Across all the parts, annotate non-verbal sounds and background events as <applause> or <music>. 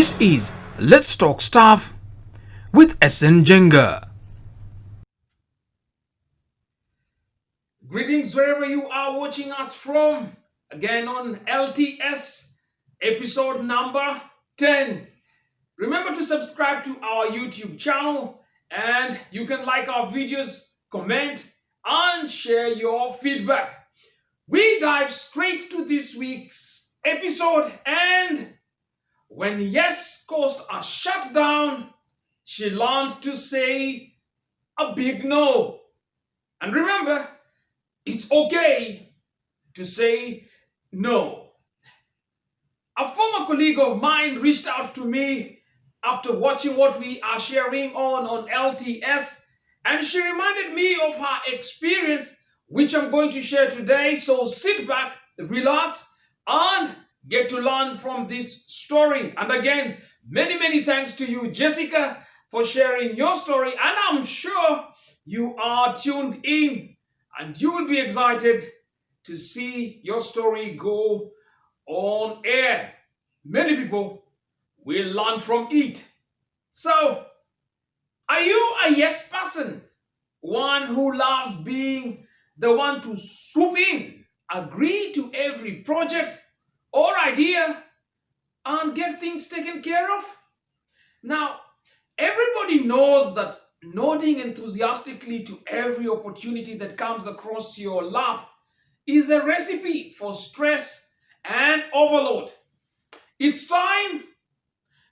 This is Let's Talk Staff with SN Jenga. Greetings wherever you are watching us from. Again on LTS episode number 10. Remember to subscribe to our YouTube channel and you can like our videos, comment, and share your feedback. We dive straight to this week's episode and when Yes Coast are shut down, she learned to say a big no. And remember, it's okay to say no. A former colleague of mine reached out to me after watching what we are sharing on on LTS and she reminded me of her experience which I'm going to share today. So sit back, relax and get to learn from this story. And again, many, many thanks to you, Jessica, for sharing your story. And I'm sure you are tuned in and you will be excited to see your story go on air. Many people will learn from it. So, are you a yes person? One who loves being the one to swoop in, agree to every project or idea and get things taken care of? Now, everybody knows that nodding enthusiastically to every opportunity that comes across your lap is a recipe for stress and overload. It's time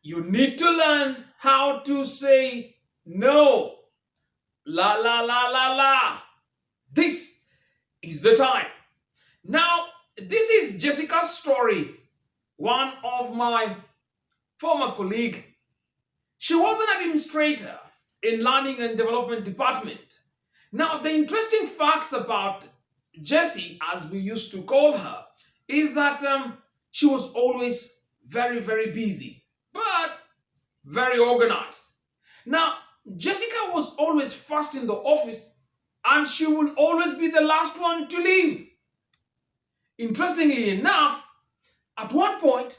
you need to learn how to say no. La la la la la. This is the time. Now, this is Jessica's story. One of my former colleague. She was an administrator in learning and development department. Now, the interesting facts about Jessie, as we used to call her, is that um, she was always very, very busy, but very organized. Now, Jessica was always first in the office and she would always be the last one to leave. Interestingly enough, at one point,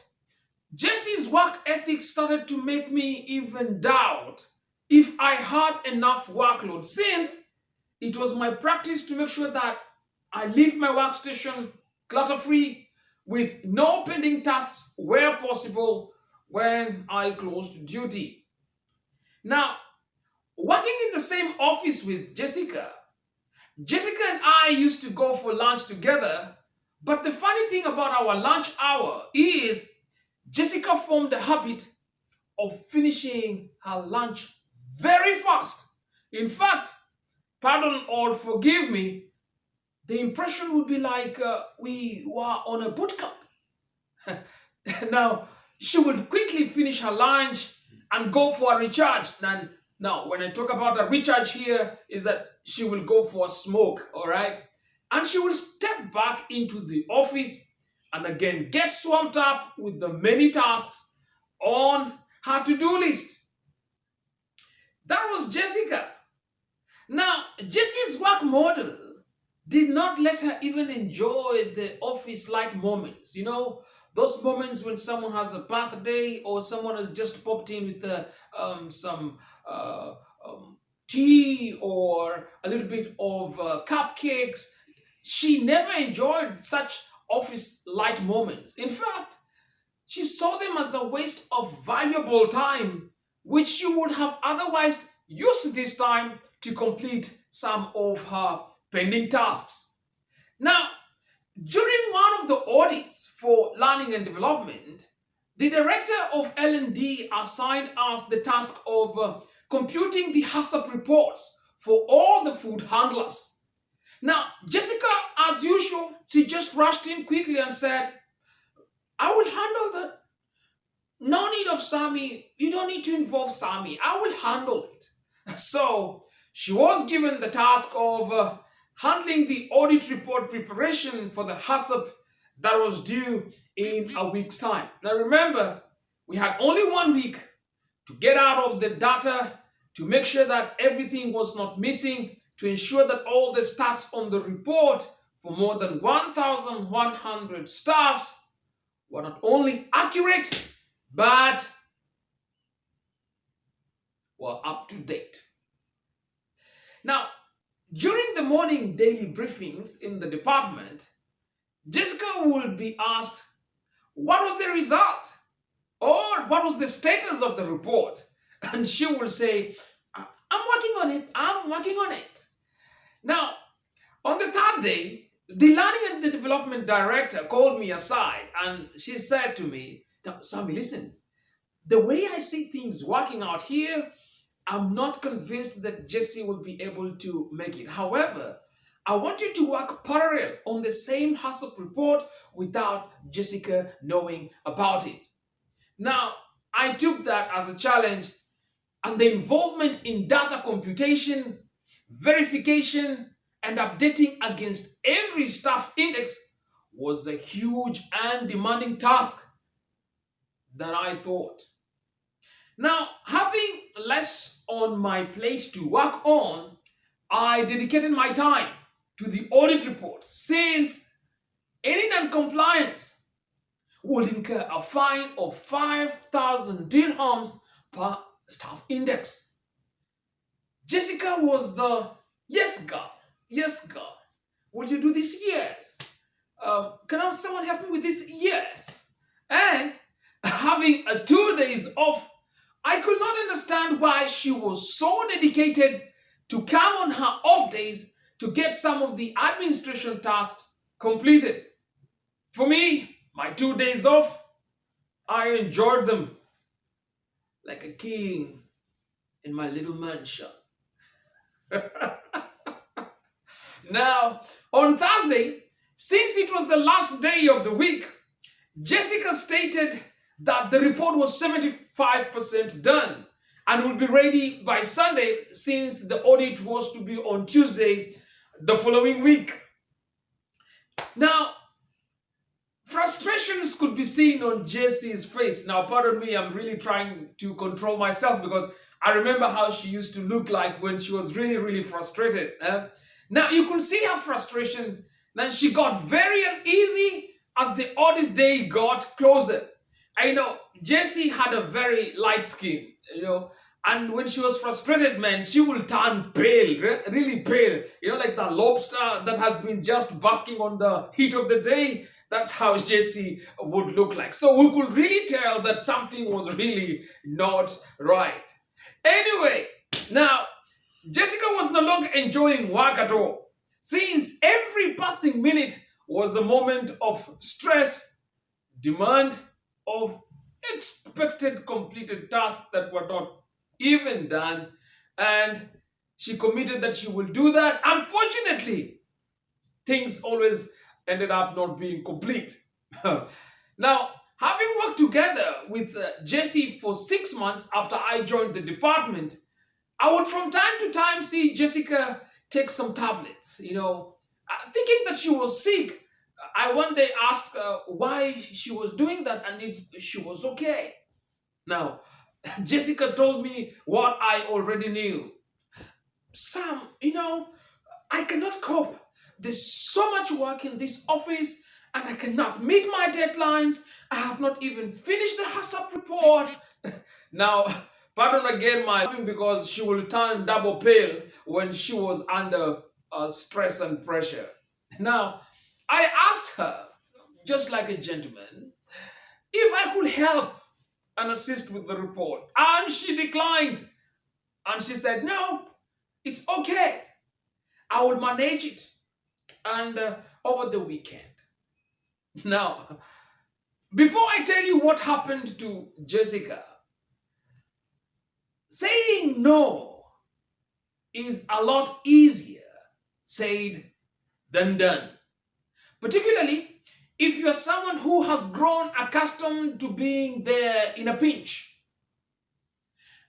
Jesse's work ethic started to make me even doubt if I had enough workload since it was my practice to make sure that I leave my workstation clutter-free with no pending tasks where possible when I closed duty. Now, working in the same office with Jessica, Jessica and I used to go for lunch together but the funny thing about our lunch hour is Jessica formed the habit of finishing her lunch very fast. In fact, pardon or forgive me, the impression would be like uh, we were on a boot camp. <laughs> now, she would quickly finish her lunch and go for a recharge. And now, when I talk about a recharge here, is that she will go for a smoke, all right? And she will step back into the office and again get swamped up with the many tasks on her to-do list. That was Jessica. Now, Jessie's work model did not let her even enjoy the office light moments. You know, those moments when someone has a birthday or someone has just popped in with uh, um, some uh, um, tea or a little bit of uh, cupcakes she never enjoyed such office light moments. In fact, she saw them as a waste of valuable time, which she would have otherwise used this time to complete some of her pending tasks. Now, during one of the audits for learning and development, the director of L&D assigned us the task of uh, computing the HACCP reports for all the food handlers. Now, Jessica, as usual, she just rushed in quickly and said, I will handle that. No need of Sami. You don't need to involve Sami. I will handle it. <laughs> So, she was given the task of uh, handling the audit report preparation for the HACCP that was due in a week's time. Now, remember, we had only one week to get out of the data to make sure that everything was not missing to ensure that all the stats on the report for more than 1,100 staffs were not only accurate, but were up to date. Now, during the morning daily briefings in the department, Jessica will be asked, what was the result? Or what was the status of the report? <laughs> And she will say, I'm working on it. I'm working on it. Now, on the third day, the learning and the development director called me aside and she said to me, Now, Sammy, listen, the way I see things working out here, I'm not convinced that Jesse will be able to make it. However, I want you to work parallel on the same HACCP report without Jessica knowing about it. Now, I took that as a challenge and the involvement in data computation, verification, and updating against every staff index was a huge and demanding task that I thought. Now, having less on my plate to work on, I dedicated my time to the audit report since any non-compliance would incur a fine of 5,000 dirhams per staff index. Jessica was the yes girl, yes girl. Would you do this? Yes. Um, can someone help me with this? Yes. And having a two days off, I could not understand why she was so dedicated to come on her off days to get some of the administration tasks completed. For me, my two days off, I enjoyed them like a king in my little mansion. <laughs> now, on Thursday, since it was the last day of the week, Jessica stated that the report was 75% done and will be ready by Sunday since the audit was to be on Tuesday the following week. Now, frustrations could be seen on Jesse's face. Now, pardon me, I'm really trying to control myself because I remember how she used to look like when she was really, really frustrated. Eh? Now, you could see her frustration. Then she got very uneasy as the audit day got closer. I know Jessie had a very light skin, you know, and when she was frustrated, man, she will turn pale, really pale. You know, like the lobster that has been just basking on the heat of the day. That's how Jesse would look like. So we could really tell that something was really not right. Anyway, now, Jessica was no longer enjoying work at all. Since every passing minute was a moment of stress, demand of expected completed tasks that were not even done. And she committed that she will do that. Unfortunately, things always ended up not being complete. <laughs> now, having worked together with uh, Jesse for six months after I joined the department, I would from time to time see Jessica take some tablets, you know, uh, thinking that she was sick. I one day asked her why she was doing that and if she was okay. Now, <laughs> Jessica told me what I already knew. Sam, you know, I cannot cope. There's so much work in this office and I cannot meet my deadlines. I have not even finished the HACCP report. <laughs> now, pardon again my because she will turn double pale when she was under uh, stress and pressure. Now, I asked her, just like a gentleman, if I could help and assist with the report. And she declined. And she said, no, it's okay. I will manage it. And uh, over the weekend. Now, before I tell you what happened to Jessica, saying no is a lot easier said than done. Particularly if you're someone who has grown accustomed to being there in a pinch.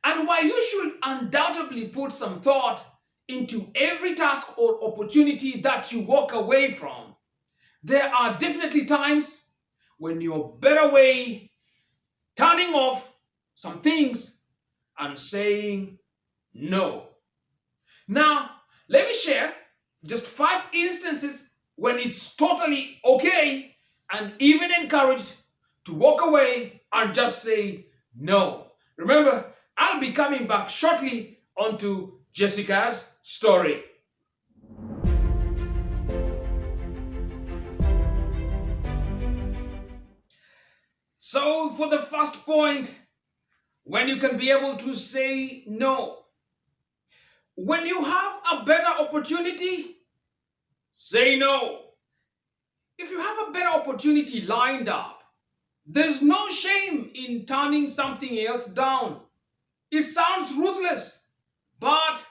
And while you should undoubtedly put some thought into every task or opportunity that you walk away from, there are definitely times when you're better way turning off some things and saying no. Now, let me share just five instances when it's totally okay and even encouraged to walk away and just say no. Remember, I'll be coming back shortly onto Jessica's story. So, for the first point, when you can be able to say no, when you have a better opportunity, say no. If you have a better opportunity lined up, there's no shame in turning something else down. It sounds ruthless, but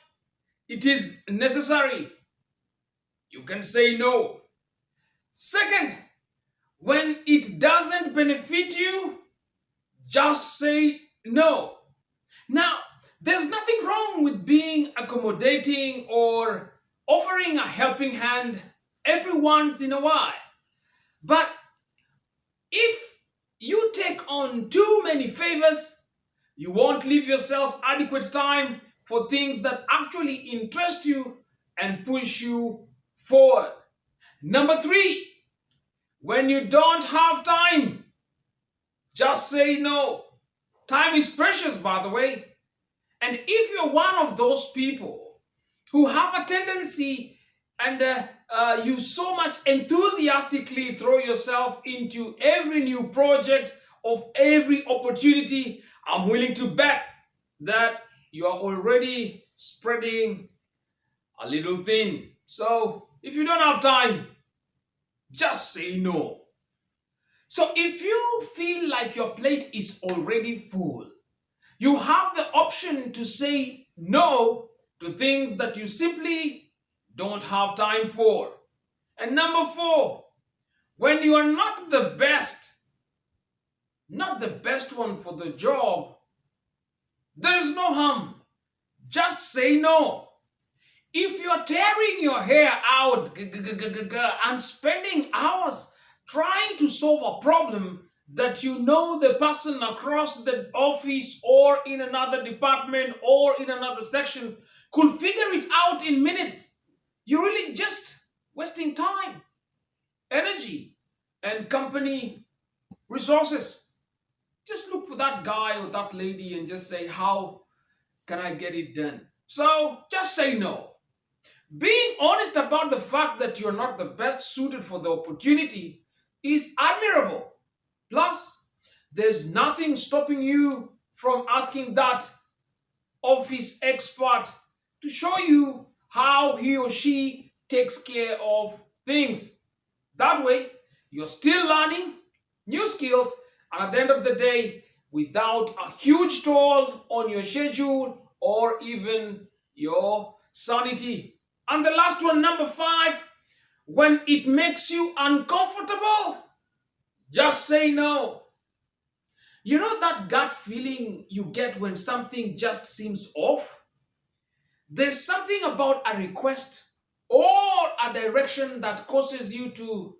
it is necessary. You can say no. Second, when it doesn't benefit you, just say no. Now, there's nothing wrong with being accommodating or offering a helping hand every once in a while. But if you take on too many favors, you won't leave yourself adequate time for things that actually interest you and push you forward. Number three, when you don't have time, just say no. Time is precious, by the way. And if you're one of those people who have a tendency and uh, uh, you so much enthusiastically throw yourself into every new project of every opportunity, I'm willing to bet that you are already spreading a little thin. So if you don't have time, just say no. So if you feel like your plate is already full, you have the option to say no to things that you simply don't have time for. And number four, when you are not the best, not the best one for the job, there is no harm. Just say no. If you're tearing your hair out and spending hours trying to solve a problem that you know the person across the office or in another department or in another section could figure it out in minutes, you're really just wasting time, energy, and company resources. Just look for that guy or that lady and just say, How can I get it done? So just say no. Being honest about the fact that you're not the best suited for the opportunity is admirable. Plus, there's nothing stopping you from asking that office expert to show you how he or she takes care of things. That way, you're still learning new skills and at the end of the day, without a huge toll on your schedule or even your sanity. And the last one, number five, when it makes you uncomfortable, just say no. You know that gut feeling you get when something just seems off? There's something about a request or a direction that causes you to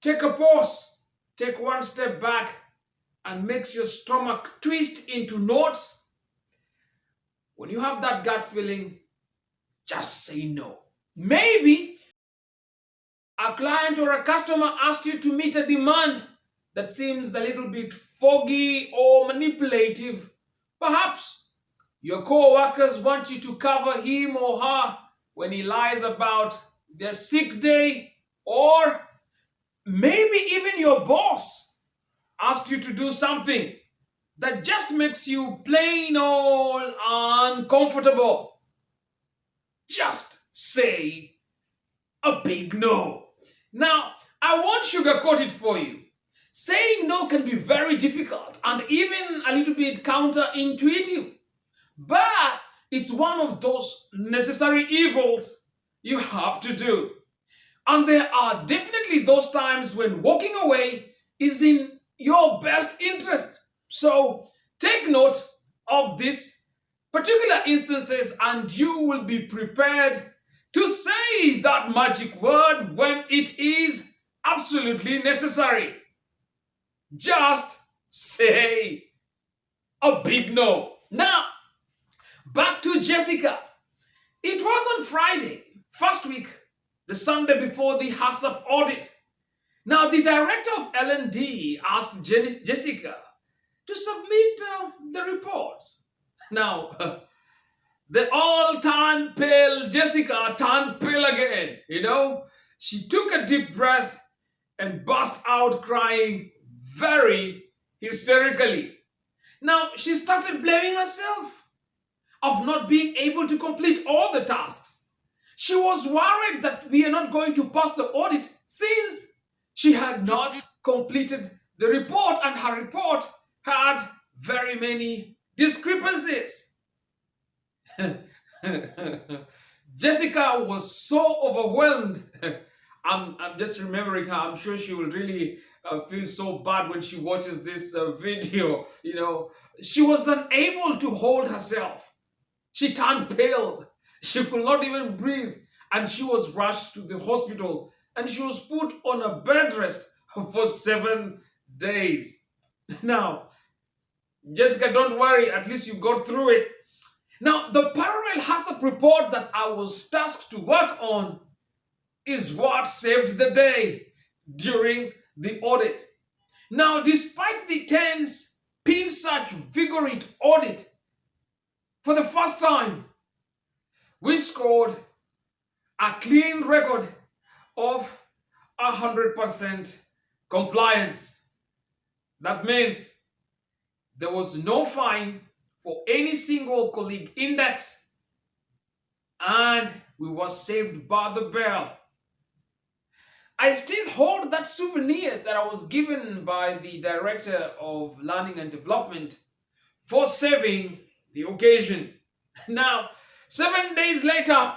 take a pause, take one step back, and makes your stomach twist into knots. When you have that gut feeling, just say no. Maybe a client or a customer asked you to meet a demand that seems a little bit foggy or manipulative. Perhaps your co-workers want you to cover him or her when he lies about their sick day or maybe even your boss asks you to do something that just makes you plain old uncomfortable just say a big no. Now, I won't sugarcoat it for you. Saying no can be very difficult and even a little bit counterintuitive. But it's one of those necessary evils you have to do. And there are definitely those times when walking away is in your best interest. So take note of this particular instances and you will be prepared to say that magic word when it is absolutely necessary. Just say a big no. Now, back to Jessica. It was on Friday, first week, the Sunday before the HACCP audit. Now, the director of L&D asked Jessica to submit uh, the reports. Now, the all turned pale Jessica turned pale again, you know? She took a deep breath and burst out crying very hysterically. Now, she started blaming herself of not being able to complete all the tasks. She was worried that we are not going to pass the audit since she had not completed the report and her report had very many discrepancies. <laughs> Jessica was so overwhelmed. <laughs> I'm, I'm just remembering her. I'm sure she will really uh, feel so bad when she watches this uh, video. You know, she was unable to hold herself. She turned pale. <laughs> She could not even breathe. And she was rushed to the hospital and she was put on a bed rest for seven days. Now, Jessica, don't worry. At least you got through it. Now, the parallel HACCP report that I was tasked to work on is what saved the day during the audit. Now, despite the tense, pin such vigorous audit, for the first time, we scored a clean record of 100% compliance. That means there was no fine for any single colleague index and we were saved by the bell. I still hold that souvenir that I was given by the Director of Learning and Development for saving the occasion. <laughs> Now, seven days later,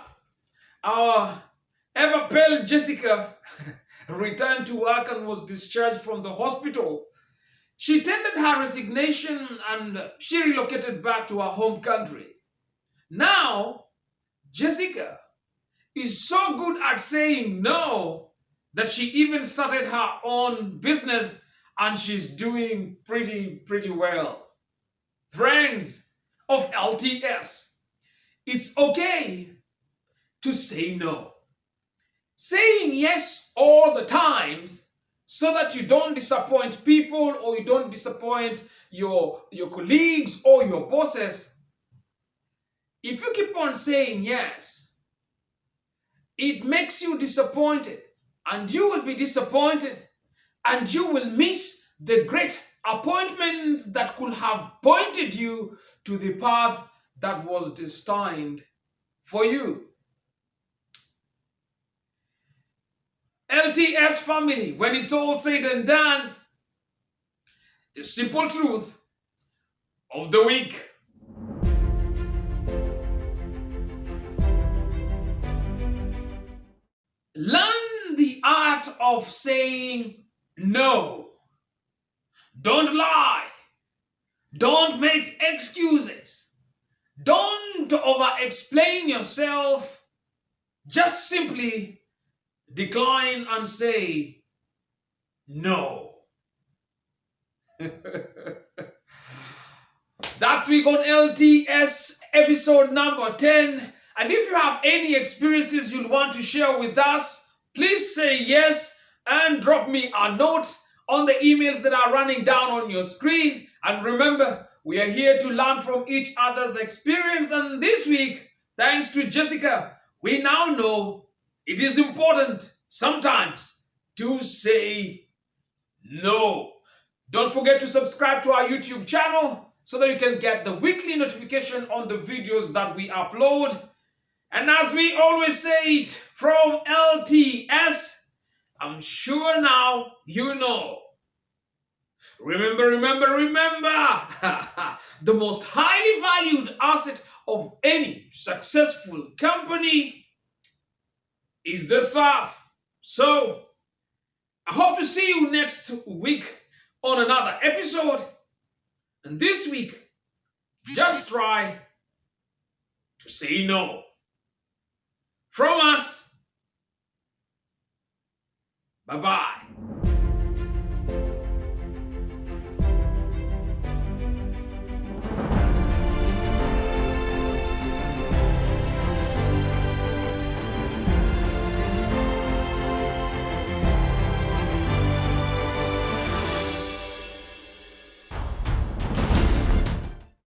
our ever pale Jessica <laughs> returned to work and was discharged from the hospital she tendered her resignation and she relocated back to her home country. Now, Jessica is so good at saying no that she even started her own business and she's doing pretty, pretty well. Friends of LTS, it's okay to say no. Saying yes all the times so that you don't disappoint people or you don't disappoint your, your colleagues or your bosses. If you keep on saying yes, it makes you disappointed and you will be disappointed and you will miss the great appointments that could have pointed you to the path that was destined for you. LTS family, when it's all said and done, the simple truth of the week. Learn the art of saying no. Don't lie. Don't make excuses. Don't over explain yourself. Just simply decline and say no. <laughs> That's week on LTS episode number 10. And if you have any experiences you'd want to share with us, please say yes and drop me a note on the emails that are running down on your screen. And remember, we are here to learn from each other's experience. And this week, thanks to Jessica, we now know it is important sometimes to say no. Don't forget to subscribe to our YouTube channel so that you can get the weekly notification on the videos that we upload. And as we always say it from LTS, I'm sure now you know. Remember, remember, remember, <laughs> the most highly valued asset of any successful company is the stuff. So, I hope to see you next week on another episode. And this week, just try to say no. From us, bye bye.